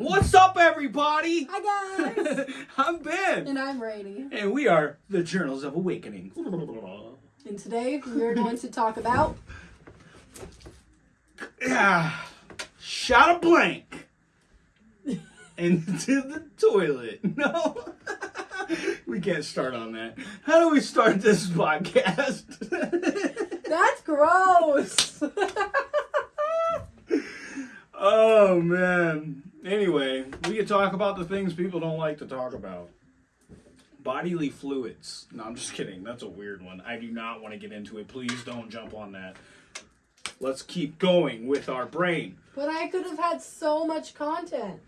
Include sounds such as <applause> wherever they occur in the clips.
What's up, everybody? Hi guys! <laughs> I'm Ben, and I'm Rainy. and we are the Journals of Awakening. And today we're going to talk about Yeah, shot a blank <laughs> into the toilet. <laughs> No, we can't start on that. How do we start this podcast? That's gross! oh man. Anyway, we could talk about the things people don't like to talk about. Bodily fluids. No, I'm just kidding. That's a weird one. I do not want to get into it. Please don't jump on that. Let's keep going with our brain. but I could have had so much content.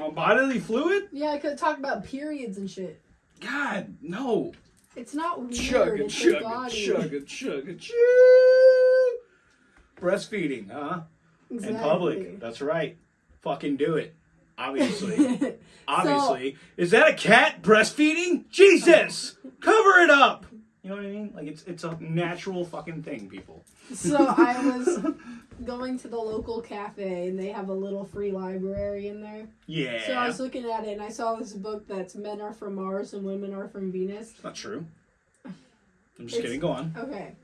On bodily fluid? Yeah, I could have talked about periods and shit. God, no. It's not weird. Chug it, it's your chug it, body. chug it, chug it, chug. Breastfeeding, huh? Exactly. In public. That's right. Fucking do it. Obviously. <laughs> Obviously. Is that a cat breastfeeding? Jesus! Cover it up! You know what I mean? Like it's it's a natural fucking thing, people. so I was going to the local cafe and they have a little free library in there. Yeah. So I was looking at it and I saw this book that's Men Are From Mars and Women Are From Venus. Not true. I'm just It's- kidding. Go on. Okay.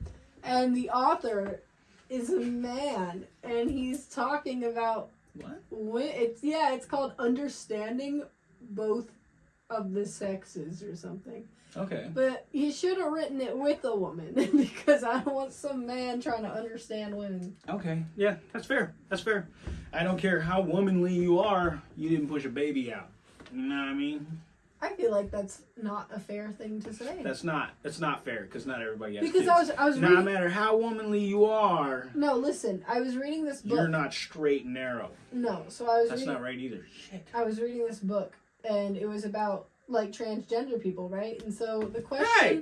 And the author is a man and he's talking about What? when it's yeah, it's called understanding both of the sexes or something. Okay. But he should have written it with a woman <laughs> because I don't want some man trying to understand women. Okay. Yeah, that's fair. That's fair. I don't care how womanly you are. You didn't push a baby out. You know what I mean? I feel like that's not a fair thing to say. That's not. That's not fair because not everybody has because kids. I was I was no reading matter how womanly you are, No, listen, I was reading this book. you're not straight and narrow. No, so I was That's reading not right either. Shit. I was reading this book and it was about like transgender people, right? And so the question Hey!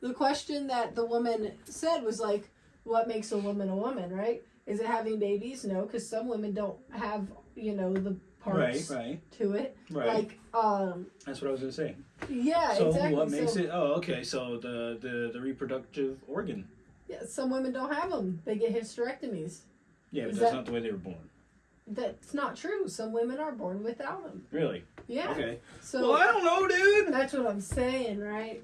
the question that the woman said was like what makes a woman a woman, right? Is it having babies? No, cuz some women don't have, you know, the parts right, to it. right. Like um That's what I was gonna say. yeah, so exactly. what makes so, it? Oh, okay. So the, the the reproductive organ. Yeah, some women don't have them. They get hysterectomies. Yeah, but Is that's that- not the way they were born. That's not true. Some women are born without them. Really? Yeah. Okay. So well, I don't know, dude. that's what I'm saying, right?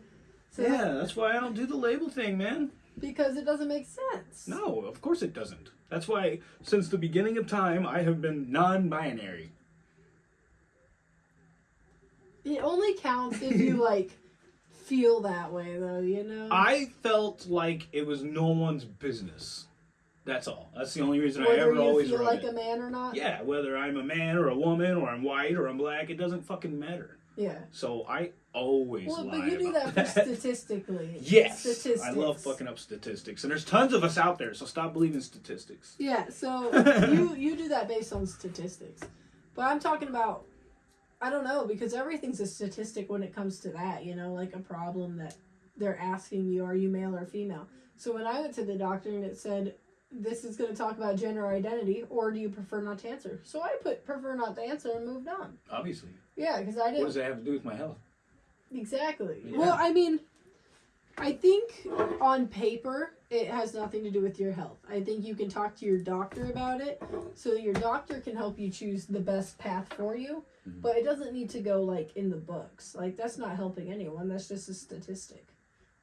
So Yeah, that's why I don't do the label thing, man. because it doesn't make sense. No, of course it doesn't. That's why, since the beginning of time, I have been non-binary. It only counts if you <laughs> like feel that way, though. You know. I felt like it was no one's business. That's all. That's the only reason I ever you always feel like it. a man or not. Yeah, whether I'm a man or a woman or I'm white or I'm black, it doesn't fucking matter. Yeah. So I always Well, but you do that for statistically. <laughs> Yes, Statistics. I love fucking up statistics, and there's tons of us out there. So stop believing statistics. Yeah. So <laughs> you you do that based on statistics, but I'm talking about. I don't know because everything's a statistic when it comes to that. You know, like a problem that they're asking you, are you male or female? So when I went to the doctor and it said this is going to talk about gender identity, or do you prefer not to answer? So I put prefer not to answer and moved on. Obviously, Yeah, because I didn't What does that have to do with my health? exactly. Yeah. Well, I mean, I think on paper it has nothing to do with your health. I think you can talk to your doctor about it, so your doctor can help you choose the best path for you. Mhm. But it doesn't need to go like in the books. Like that's not helping anyone. That's just a statistic.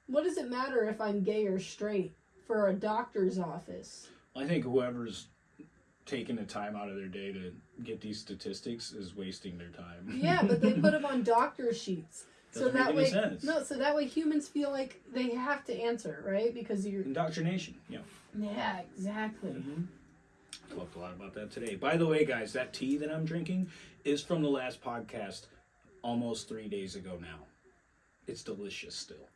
What does it matter if I'm gay or straight for a doctor's office? I think whoever's taking the time out of their day to get these statistics is wasting their time. Yeah, but they put them on <laughs> doctor sheets. So Doesn't that way, sense. no. So that way, humans feel like they have to answer, right? Because you're. Indoctrination. Yeah. Yeah, exactly. Mm-hmm. Talked a lot about that today. By the way, guys, that tea that I'm drinking is from the last podcast, almost three days ago now. It's delicious still,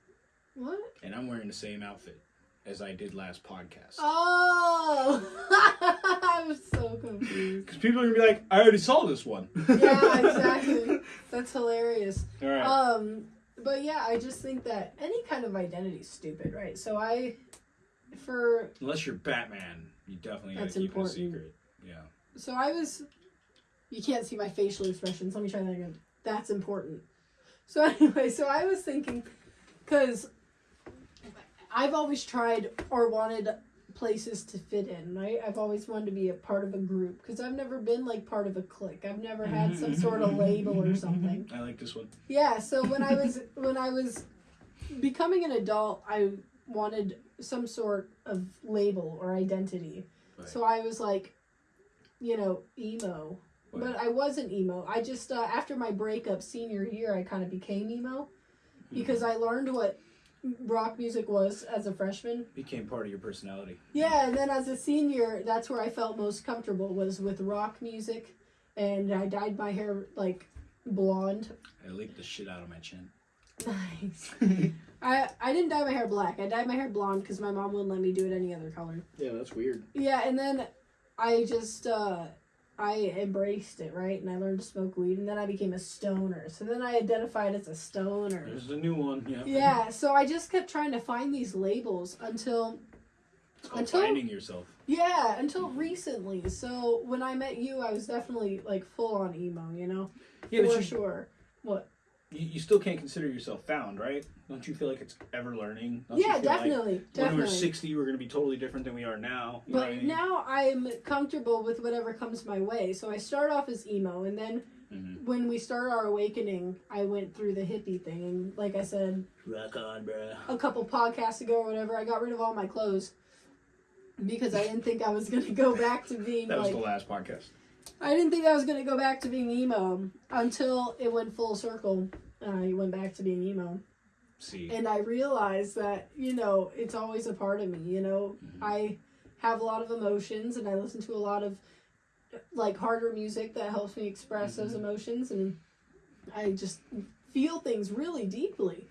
What? and I'm wearing the same outfit as I did last podcast. Oh, <laughs> I'm so confused. Because people are gonna be like, I already saw this one. <laughs> Yeah, exactly. <laughs> That's hilarious. All right. Um, but yeah, I just think that any kind of identity is stupid, right? So I, for Unless you're Batman, you definitely gotta That's keep important. it a secret. Yeah. so I was. You can't see my facial expressions. Let me try that again. That's important. So <laughs> anyway, so I was thinking, because I've always tried or wanted places to fit in, right? I've always wanted to be a part of a group because I've never been like part of a clique. I've never had some <laughs> sort of label or something. I like this one. Yeah, so when I was when I was becoming an adult, I wanted some sort of label or identity. Right. So I was like, you know, emo. Right. But I wasn't emo. I just uh, after my breakup senior year, I kind of became emo because I learned what rock music was as a freshman. Became part of your personality. Yeah, and then as a senior, that's where I felt most comfortable was with rock music, and I dyed my hair like blonde. I leaked the shit out of my chin. Nice. <laughs> <laughs> I I didn't dye my hair black. I dyed my hair blonde because my mom wouldn't let me do it any other color. Yeah, that's weird. Yeah, and then I just uh I embraced it, right? And I learned to smoke weed and then I became a stoner. So then I identified as a stoner. There's a new one. Yeah. Yeah, so I just kept trying to find these labels until It's Until- finding yourself. yeah, until recently. So when I met you, I was definitely like full on emo, you know? Yeah, but For you, sure. What? You, you still can't consider yourself found, right? Don't you feel like it's ever learning? Don't yeah, feel like definitely. When we're 60, we're going to be totally different than we are now. You But I mean? now I'm comfortable with whatever comes my way. So I start off as emo, and then Mhm. when we started our awakening, I went through the hippie thing. And like I said Rock on, bruh. a couple podcasts ago or whatever, I got rid of all my clothes because I didn't think I was going to go back to being That was like. the last podcast. I didn't think I was going to go back to being emo until it went full circle. And I went back to being emo. See. and I realized that you know it's always a part of me. You know, Mhm. I have a lot of emotions, and I listen to a lot of like harder music that helps me express those Mhm. emotions, and I just feel things really deeply.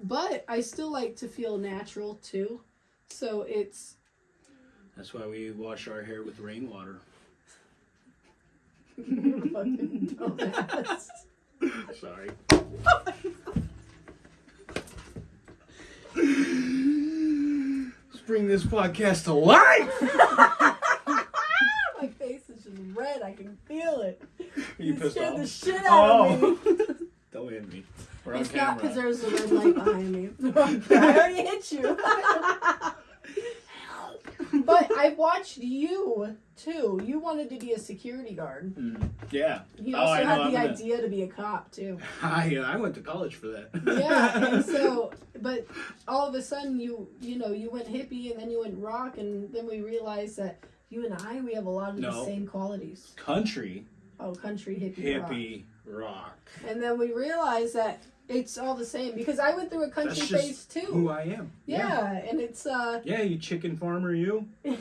But I still like to feel natural too, so it's That's why we wash our hair with rainwater. <laughs> fucking dumbass. <laughs> <laughs> Sorry. Let's bring this podcast to life. <laughs> My face is just red. I can feel it. You pissed scared off? the shit out of me. Oh. <laughs> Don't hit me. We're on It's not because there's a red light behind me. I already hit you. Watched you too. You wanted to be a security guard. Mm, yeah. He Oh, also know, had I'm the gonna- idea to be a cop too. <laughs> I, uh, I went to college for that. Yeah, and <laughs> so, but all of a sudden you you know you went hippie and then you went rock and then we realized that you and I we have a lot of the same qualities. country, Oh, country hippie, rock. hippie, rock. And then we realized that it's all the same because I went through a country phase too. Who I am. Yeah, and it's uh Yeah, you chicken farmer, you. <laughs> You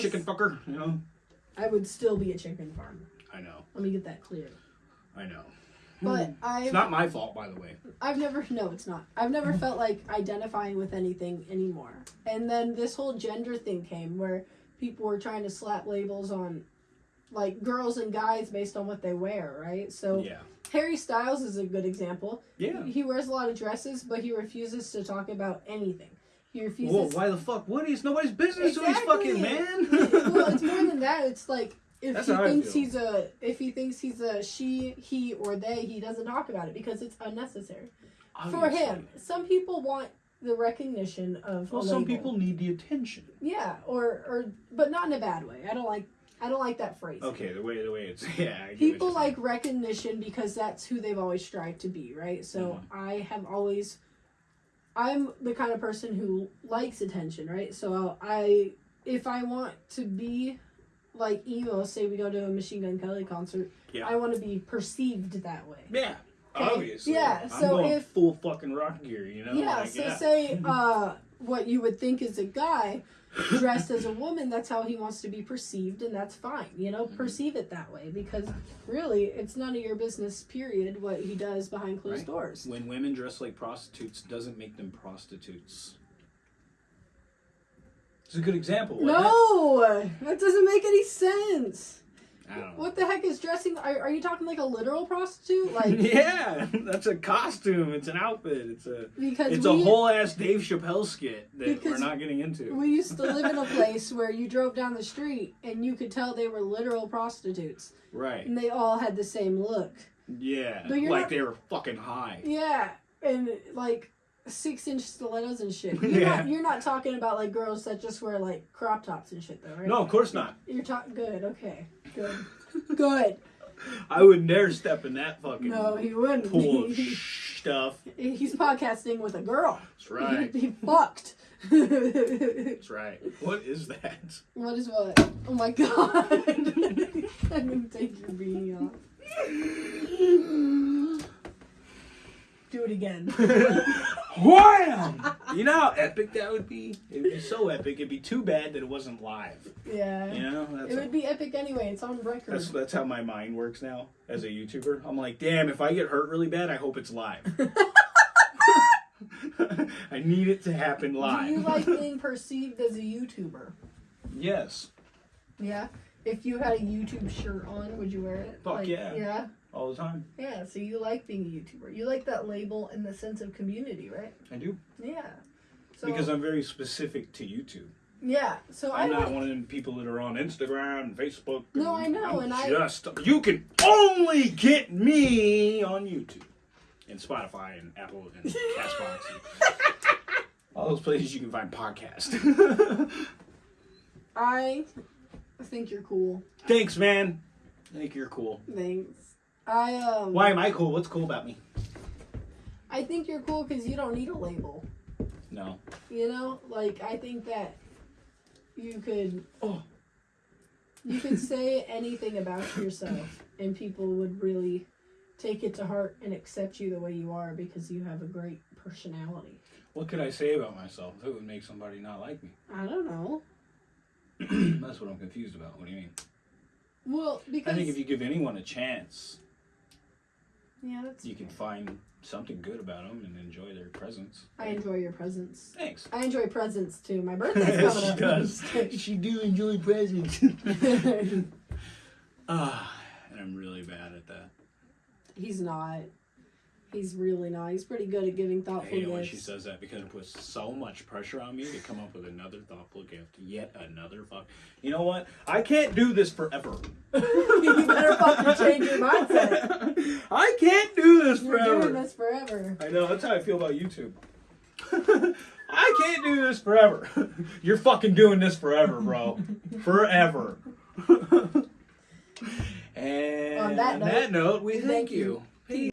chicken fucker, you know. I would still be a chicken farmer. I know. Let me get that clear. I know. But Hmm. I've It's not my fault, by the way. I've never <laughs> no, it's not. I've never felt like identifying with anything anymore. And then this whole gender thing came where people were trying to slap labels on like girls and guys based on what they wear, right? So Yeah. Harry Styles is a good example. Yeah. He wears a lot of dresses, but he refuses to talk about anything. He refuses why the fuck would he? It's nobody's business who he's Exactly. fucking, man. <laughs> well, it's more than <laughs> that. It's like if That's he thinks he's a if he thinks he's a she, he, or they, he doesn't talk about it because it's unnecessary for him. Some people want the recognition of. Well, some people need the attention. Yeah, or or but not in a bad way. I don't like I don't like that phrase. Okay, the way the way it's <laughs> yeah. I People you're saying. like recognition because that's who they've always strived to be, right? So Mhm. I have always I'm the kind of person who likes attention, right? So I if I want to be like emo, say we go to a Machine Gun Kelly concert, Yeah. I want to be perceived that way. Yeah. Okay, Obviously. yeah, I'm so if- full fucking rock gear, you know. yeah, like, so yeah. say <laughs> uh what you would think is a guy dressed as a woman, that's how he wants to be perceived and that's fine. You know, perceive it that way because really it's none of your business period what he does behind closed Right. doors. When women dress like prostitutes doesn't make them prostitutes. It's a good example. No, that doesn't make any sense. What the heck is dressing? Are, are you talking like a literal prostitute? <laughs> Like yeah, that's a costume. It's an outfit. It's a because it's we a whole ass Dave Chappelle skit that we're not getting into. we used to live in a <laughs> place where you drove down the street and you could tell they were literal prostitutes Right. and they all had the same look. Yeah. But you're Like not- they were fucking high. Yeah, and like six inch stilettos and shit. <laughs> You're Yeah. not you're not talking about like girls that just wear like crop tops and shit though, right? No, of course not. You're talking good, okay. Good. <laughs> good. I would dare step in that fucking No, he wouldn't. pool of <laughs> stuff. He's podcasting with a girl. That's right. Be fucked. That's right. What is that? is what? Oh my god. I'm gonna take your beanie off. Do it again. Wham! <laughs> You know how epic that would be? It would be so epic. It'd be too bad that it wasn't live. Yeah. You know? That's, It would be epic anyway. It's on record. that's, that's how my mind works now as a YouTuber. I'm like, damn, if I get hurt really bad, I hope it's live. <laughs> <laughs> I need it to happen live. Do you like being perceived as a YouTuber? yes. Yeah. If you had a YouTube shirt on, would you wear it? Fuck Like, yeah. Yeah. All the time. Yeah. So you like being a YouTuber. You like that label in the sense of community, right? I do. Yeah. So, because I'm very specific to YouTube. yeah. So I I'm not like, one of them people that are on Instagram and Facebook. No, I know, I'm and I- just you can only get me on YouTube and Spotify and Apple and <laughs> Castbox and all those places you can find podcasts. <laughs> <laughs> I think you're cool. Thanks, man. I think you're cool. Thanks. I um. Why am I cool? What's cool about me? I think you're cool because you don't need a label. No. You know, like I think that you could Oh. you could say anything about yourself and people would really take it to heart and accept you the way you are because you have a great personality. What could I say about myself that would make somebody not like me? I don't know. <clears throat> <coughs> That's what I'm confused about. What do you mean? Well, because I think if you give anyone a chance, yeah, that's you can find something good about them and enjoy their presence. I enjoy your presence. Thanks. I enjoy presents too. My <laughs> birthday's coming she up. does. <laughs> She do enjoy presents. <laughs> Ah, and I'm really bad at that. He's not. He's really not. He's pretty good at giving I thoughtful hate it when gifts. she says that because it puts so much pressure on me to come up with another thoughtful gift. Yet another fuck. You know what? I can't do this forever. <laughs> you better fucking change your mindset. <laughs> I can't do this You're forever. doing this forever. I know, that's how I feel about YouTube. <laughs> I can't do this forever. You're fucking doing this forever, bro. forever. and On that on that note, we thank thank you. you.